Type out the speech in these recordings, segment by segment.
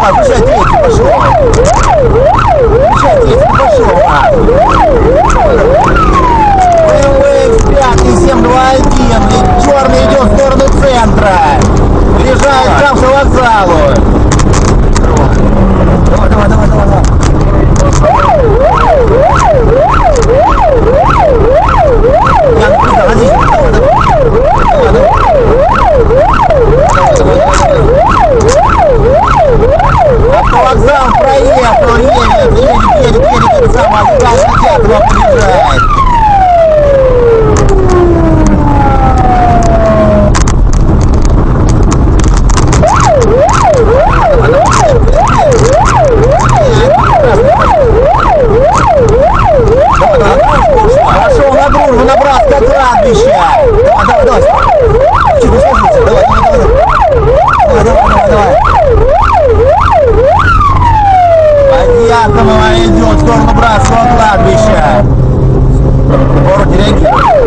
啊不确。Подъятного идет в сторону братского кладбища. Город реагирует. Давай,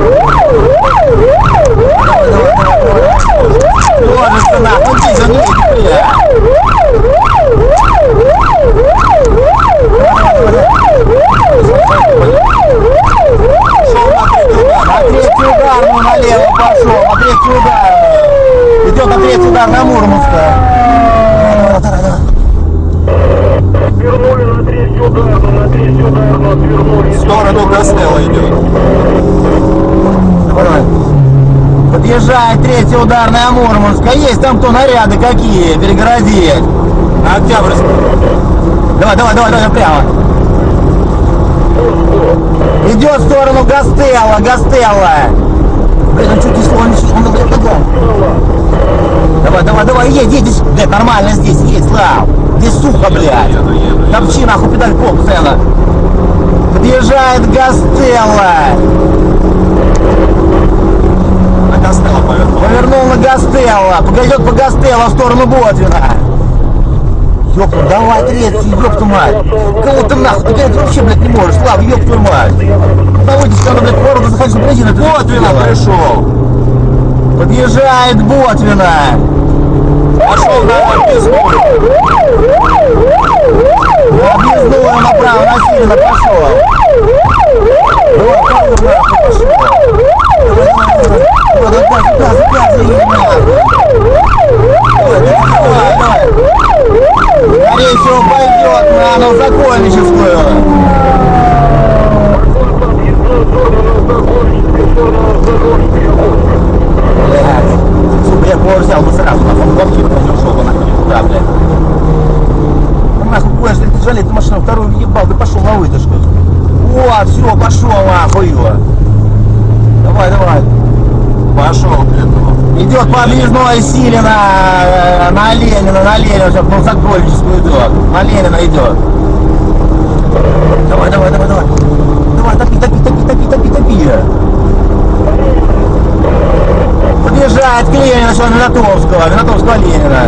давай, давай, давай. Ложишься нахуй, иди за ней, бля. Пошел на третий удар. На третий ударную налево пошел. На третий ударную. Идет на третий удар на Мурманска. Давай, давай, давай. Свернули на третью ударну, на третью ударну свернули. В сторону Костелла идет. Подъезжает третья ударная Мурманска. Есть там кто наряды какие? Перегородить. На Октябрьск. Давай, давай, давай, давай, прямо. Идет в сторону Гастелла, Гастелла. Блин, он чуть не слышал, он блядь. Давай, давай, давай, едь, едь, блядь, нормально здесь, едь, Слав. Сухо, блядь. Топчи нахуй педаль по постоянно. Подъезжает Гастелла. На Гастелла повернул. Повернул на Гастелла. Пойдет по Гастелла в сторону Ботвина. Ёпта, давай третий, ёпта мать. Кого ты нахуй? Ты блядь, вообще, блядь, не можешь. Слава, ёб твою мать. Наводишь, когда, блядь, в городу заходишь в бензин, Ботвина пришел. Подъезжает Ботвина. Пошел на объездную. Lepas Идет по объездной силе на, на Ленина, на Ленина, сейчас ну, Закольническую идет. На Ленина идет. Давай, давай, давай, давай. Давай, топи, топи, топи, топи, топи, топи. Подъезжает к Ленину, все, Винотовского, Винотовского Ленина.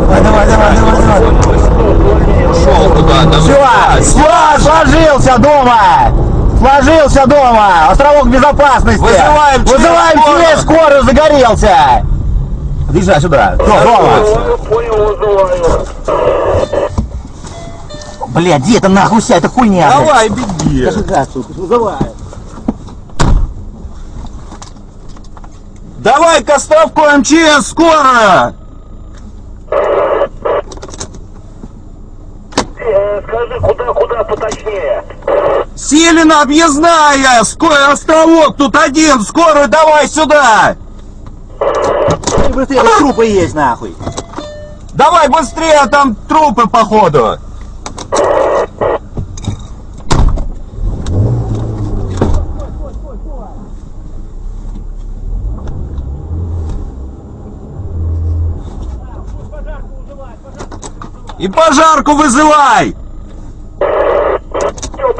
Давай, давай, давай, давай, давай. Ушел куда-то. Все, все, сложился дома! Сложился дома! Островок безопасности! Вызываем Вызываем скорую. через скорую, загорелся! Подъезжай сюда. Все, дома! Понял. Блядь, где это нахуй вся эта хуйня? блядь? Давай, беги. Даже газ, сука, вызывай. Давай к островку МЧС, скоро! Э, Скажи, куда, куда поточнее? Силина объездная, скорый островок, тут один, скорую давай сюда! Быстрее, тут трупы есть нахуй. Давай быстрее, там трупы походу. И пожарку вызывай! Все,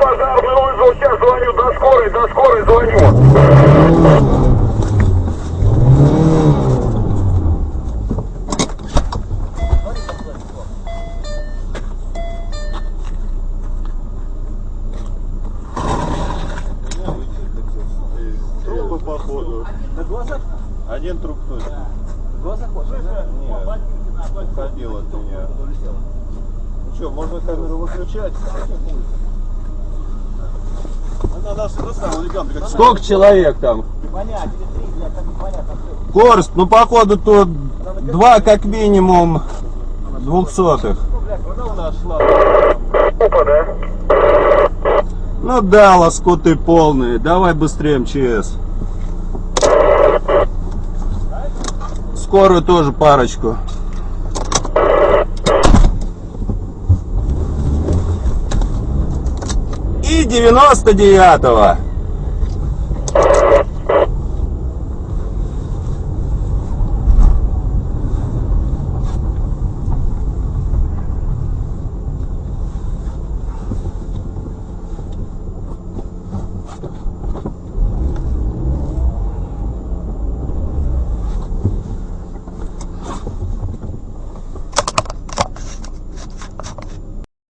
пожарный вызвал, сейчас звоню до скорой, до скорой звоню. Трупы походу. Один труп точно. Уходил от меня. Ну что, можно камеру выключать? Сколько человек там? Корст, ну походу тут два как минимум двухсотых. Ну да, лоскуты полные. Давай быстрее МЧС. Скорую тоже парочку. 99-го.